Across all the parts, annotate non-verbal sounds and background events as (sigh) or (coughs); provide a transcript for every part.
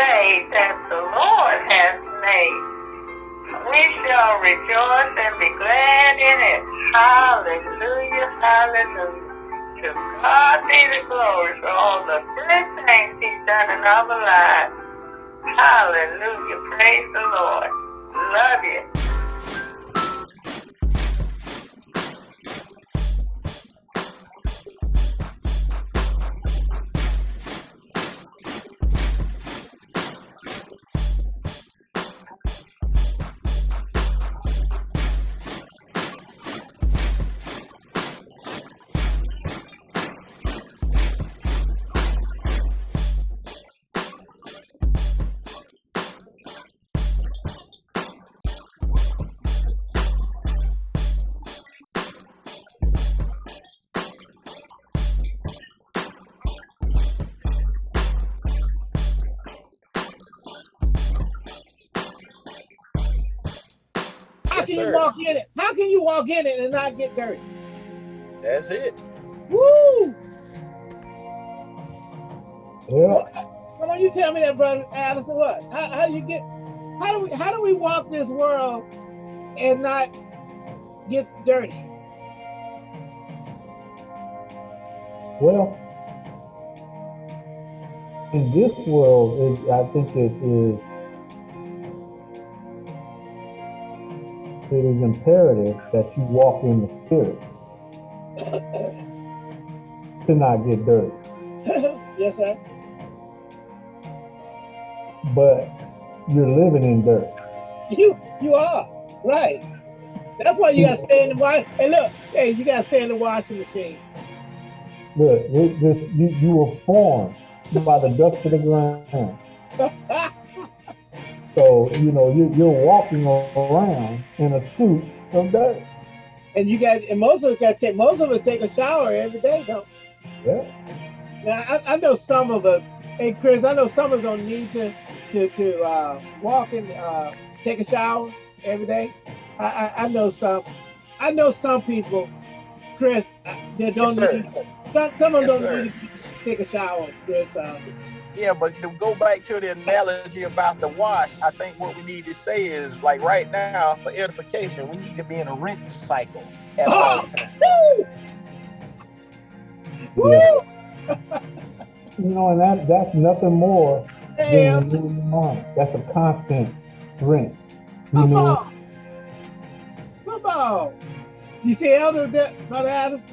day that the Lord has made. We shall rejoice and be glad in it. Hallelujah, hallelujah. To God be the glory for all the good things he's done in our lives. Hallelujah, praise the Lord. Love you. Can you walk in it? How can you walk in it and not get dirty? That's it. Woo! Yeah. Come on, you tell me that, brother Addison. What? How, how do you get? How do we? How do we walk this world and not get dirty? Well, in this world, it, I think it is it is imperative that you walk in the spirit to not get dirty. (coughs) yes, sir. But you're living in dirt. You you are right. That's why you gotta stay in the wash. Hey, look, hey, you gotta stay in the washing machine. Look, this, you, you were formed by the dust of the ground. (laughs) So, you know, you, you're walking around in a suit of dirt. And you got, and most of us got to take, most of us take a shower every day, don't Yeah. Now, I, I know some of us, hey, Chris, I know some of us don't need to, to, to uh, walk and uh, take a shower every day. I, I, I know some, I know some people, Chris, uh, that don't Yes, need, some, some of them Yes, don't sir. need to take a shower, Chris. Uh, Yeah, but to go back to the analogy about the wash, I think what we need to say is like right now for edification, we need to be in a rinse cycle at oh, all times. woo! Yeah. Woo! (laughs) You know, and that that's nothing more Hey, than renewing your mind. That's a constant rinse. You come know, on. Come on. You see Elder, that, Brother Addison?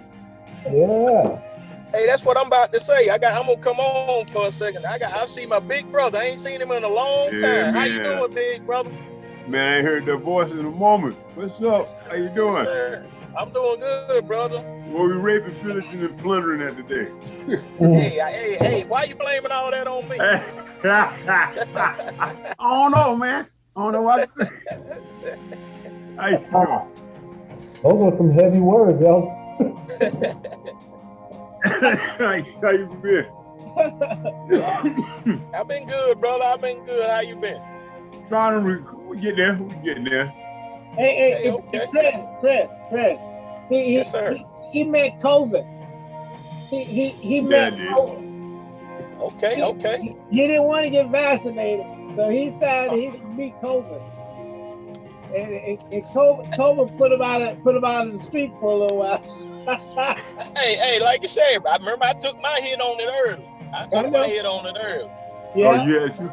yeah. Hey, that's what I'm about to say. I got I'm gonna come on for a second. I got I see my big brother. I ain't seen him in a long Yeah, time. How you doing, big brother? Man, I ain't heard that voice in a moment. What's up? How you doing? sir. I'm doing good, brother. Well, we raping, pillaging, and plundering that today. Hey, hey, hey, why you blaming all that on me? (laughs) I don't know, man. I don't know what. How you doing? Those are some heavy words, yo. (laughs) How you been? I've been good, brother. I've been good. How you been? Trying to re- we get there. We getting there. Hey, hey, Okay, hey, okay. Chris, Chris, Chris. He, he, Yes, sir. He, he met COVID. He, he, he Yeah, met I. COVID. Okay, okay. He, he didn't want to get vaccinated, so he decided he would beat COVID. And, and, and COVID, COVID put him out of put him out of the street for a little while. (laughs) Hey, hey, like you said, I remember I took my hit on it early. I I took know. my hit on it early. Yeah. Oh, you had to.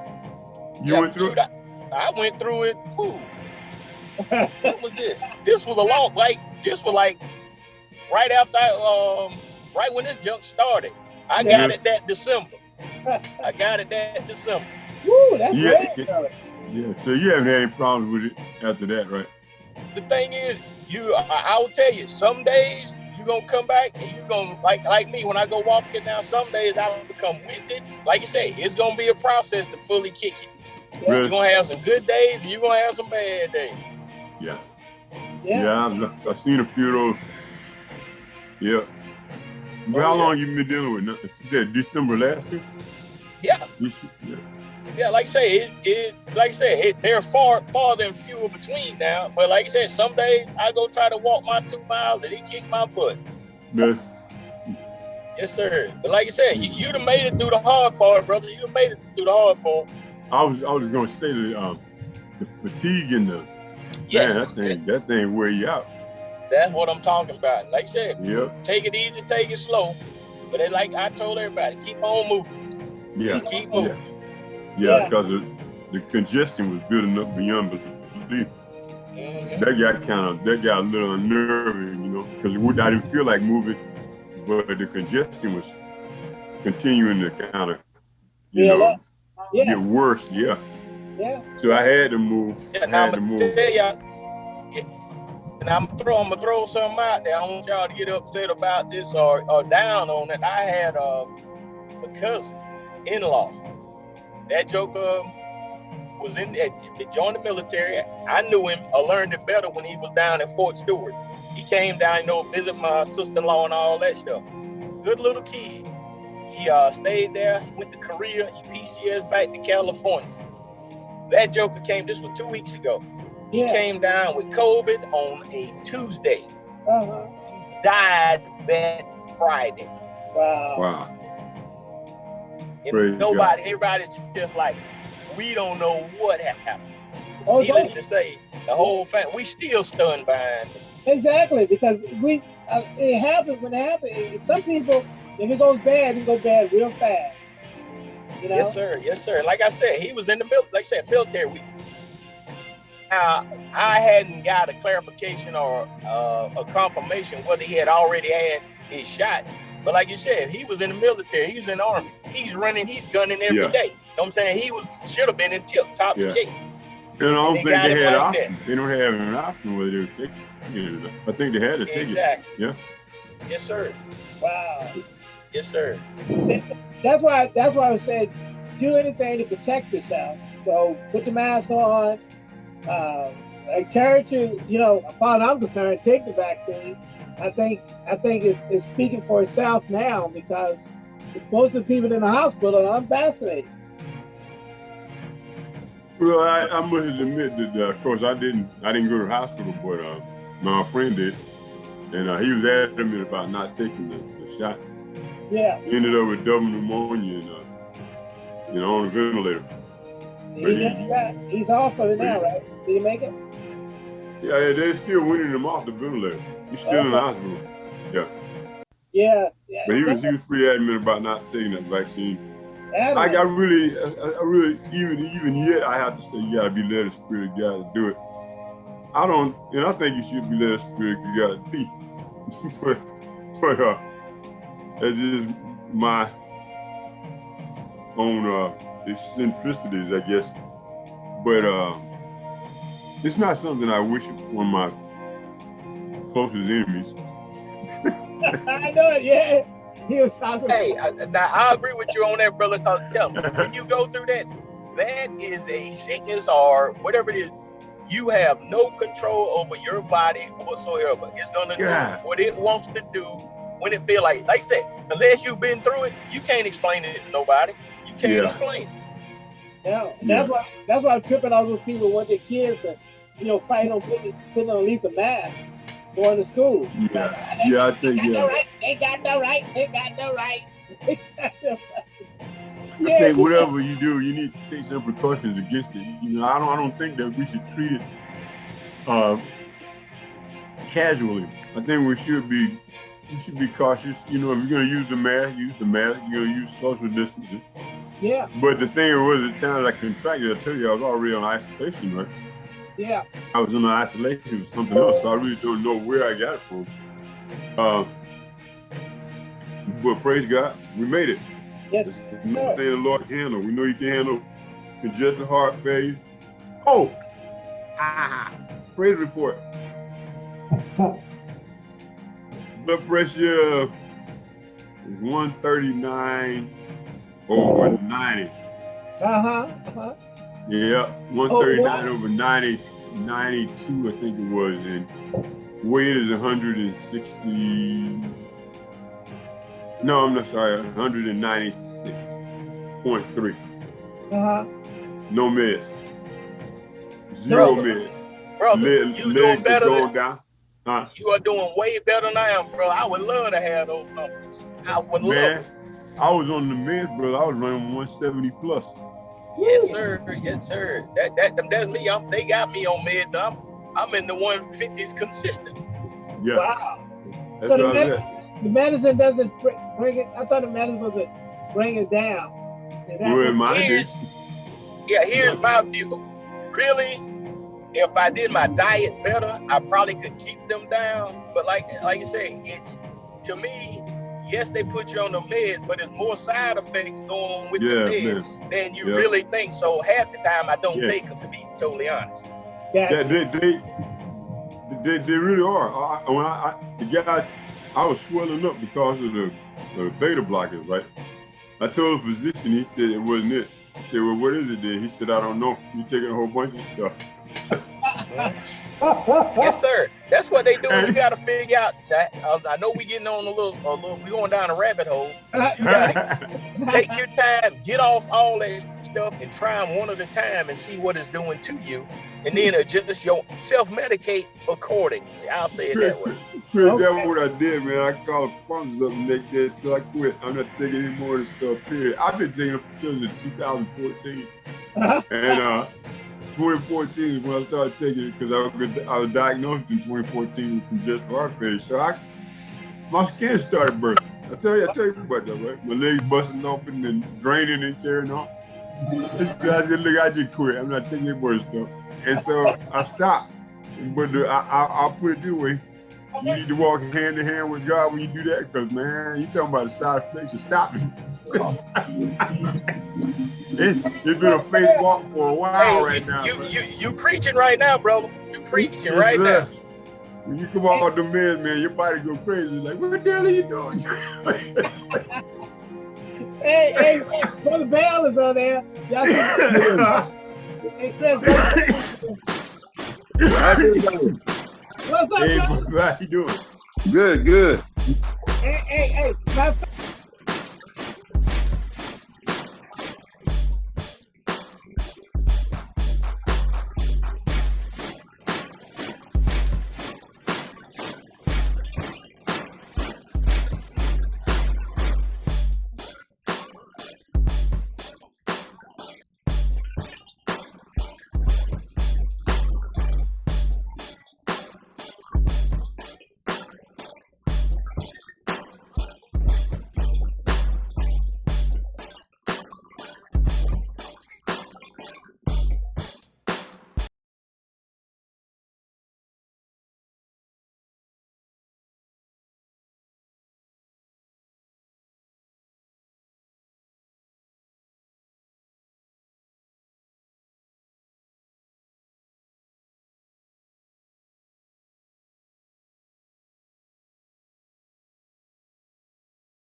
You Yeah, went through shoot, I, I went through it. Whew, what was this? This was a long, like, this was like right after, I, um, right when this junk started. I Yeah. got it that December. I got it that December. Woo, that's Yeah. great. brother. Yeah, so you haven't had any problems with it after that, right? The thing is, you, I, I will tell you, some days you gonna come back and you're gonna like, like me when I go walking down. Some days I will become winded. Like you say, it's gonna be a process to fully kick you. You're gonna have some good days and you're gonna have some bad days. Yeah. Yeah. Yeah, I've, I've seen a few of those. Yeah. But Oh, how yeah. long you been dealing with? nothing? You said December last year? Yeah. This year? Yeah, like I say, it, it like I said, it, they're far farther and fewer between now. But like I said, some days I go try to walk my two miles and they kick my butt. Yeah. Yes, sir. But like I said, you, you'd have made it through the hard part, brother. You'd have made it through the hard part. I was I was gonna say the um the fatigue and the Yes, man, that thing that thing wear you out. that's what I'm talking about. Like I said, Yep. take it easy, take it slow. But it, like I told everybody, keep on moving. Yeah. Just keep moving. Yeah, Yeah. because the, the congestion was building up beyond belief. Mhm. That got kind of that got a little unnerving, you know, because I didn't feel like moving, but the congestion was continuing to kind of, you Yeah, know, that- Yeah, get worse. Yeah, yeah. so I had to move. Yeah, now had to I'm move. gonna tell y'all, yeah, and I'm throw, I'm gonna throw something out there. I don't want y'all to get upset about this or, or down on it. I had uh, a cousin, in-law. That joker was in, he joined the military. I knew him, I learned him better when he was down at Fort Stewart. He came down, you know, visit my sister-in-law and all that stuff. Good little kid. He uh, stayed there, went to Korea, he PCS back to California. That joker came, this was two weeks ago. He Yeah. came down with COVID on a Tuesday, Uh-huh. died that Friday. Wow. Wow. And Praise nobody, everybody's just like, we don't know what happened. Oh, Needless to say, the whole family, we still stunned behind. it. Exactly, because we uh, it happens when it happens. It- Some people, if it goes bad, it goes bad real fast. You know? Yes, sir. Yes, sir. Like I said, he was in the military. Like I said, military. We, now, I hadn't got a clarification or uh, a confirmation whether he had already had his shots. But like you said, he was in the military. He was in the army. He's running. He's gunning every day. Yeah. You know what I'm saying? He was should have been in tip top Yeah. shape. And I don't They think they had like that. option. They don't have an option whether they were taking it. I think they had to take it. Exactly. Yeah. Yes, sir. Wow. Yes, sir. That's why. That's why I said, do anything to protect yourself. So put the mask on. Uh, encourage you. You know, as far as I'm concerned, take the vaccine. I think. I think it's, it's speaking for itself now because most of the people in the hospital are unvaccinated. Well, I, I must admit that, uh, of course, I didn't. I didn't go to the hospital, but uh, my friend did, and uh, he was adamant about not taking the, the shot. Yeah. He ended up with double pneumonia and, uh, you know, on a ventilator. He he- he's off of it now, right? Did he make it? Yeah, yeah, they're still winning him off the ventilator. He's still in the hospital, Yeah. yeah. but he was he was pretty adamant about not taking that vaccine. Adamant. I, I really, I, I really, even even yet, I have to say you gotta be led of spirit of God to do it. I don't, and I think you should be led of spirit of God to teach. (laughs) but, but uh, that's just my own uh eccentricities, I guess. But uh, it's not something I wish upon my closest enemies. I know it, yeah. He was talking. Hey, I, now I agree with you on that, brother. Cause tell me, when you go through that, that is a sickness or whatever it is. You have no control over your body whatsoever. It's gonna God. do what it wants to do when it feel like. Like I said, unless you've been through it, you can't explain it to nobody. You can't Yeah. explain. it. Yeah, that's why that's why I'm tripping all those people want their kids to, you know, fight on putting, putting on at least a mask going to school. Yeah, yeah, I think They yeah. right. They got no right. They got no right. (laughs) They got no right. I Yeah, think whatever you do, you need to take some precautions against it. You know, I don't, I don't think that we should treat it uh, casually. I think we should be, we should be cautious. You know, if you're gonna use the mask, use the mask. You're gonna use social distancing. yeah, But the thing was, at times I contracted. I tell you, I was already on isolation, right? Yeah. I was in isolation with something else, so I really don't know where I got it from. Uh, but praise God, we made it. Yes, Nothing the Lord can handle. We know He can handle congestive heart failure. Oh, ha, ha. praise report. (laughs) Blood pressure is 139 over 90. uh huh, uh huh. Yeah, 139 wow. over 90, 92, I think it was, and weight is 160. No, I'm not sorry, 196.3. Uh huh. No miss. Zero Brother, meds. Brother, Le- you doing are better than down. Huh? you are doing way better than I am, bro. I would love to have those numbers. I would love Man, it. I was on the meds, bro. I was running 170 plus. Yes, sir. Yes, sir. That that that's me. I'm, they got me on meds. I'm I'm in the 150s consistent. Yeah, Wow. that's So the med- the medicine doesn't br- bring it. I thought the medicine was to bring it down. You what- in Here's- Yeah, here's my view. Really, if I did my diet better, I probably could keep them down. But like like you say, it's to me, yes, they put you on the meds, but there's more side effects going with Yeah, the meds than you Yeah. really think. So half the time I don't Yes. take them to be totally honest. Got They, they, they, they, they really are. I, I- when I, I, the guy, I was swelling up because of the, the beta blockers, right? I told the physician, he said it wasn't it. I said, well, what is it then? He said, I don't know. You're taking a whole bunch of stuff. (laughs) Yes, sir. That's what they do. You got to figure out. That, uh, I know we getting on a little, a little, we going down a rabbit hole. You got to take your time, get off all that stuff, and try them one at a time and see what it's doing to you, and then adjust your self-medicate accordingly. I'll say it that way. Chris, Okay. that's what I did, man. I called sponsors up the next day until I quit. I'm not taking any more of this stuff, period. I've been taking pills in 2014. (laughs) And uh, 2014 is when I started taking it because I was, I was diagnosed in 2014 with congestive heart failure. So I, my skin started bursting. I tell you, I tell you about that, right? My legs busting open and draining and tearing off. Guy said, look, I just quit. I'm not taking any more stuff. And so I stopped. But I, I, I'll put it this way. You need to walk hand in hand with God when you do that, because man, you talking about the side effects of stopping. It, it's been a faith walk for a while Hey, right now. you, man. you, you preaching right now, bro. You preaching Yes, right now. When you come off the meds, man, your body go crazy. Like, what the hell are you doing? (laughs) hey, hey, hey, Brother Bell is on there. Y'all see- (laughs) hey, Chris, what's up, hey, brother? how you doing? Good, good. Hey, hey, hey, matter of fact,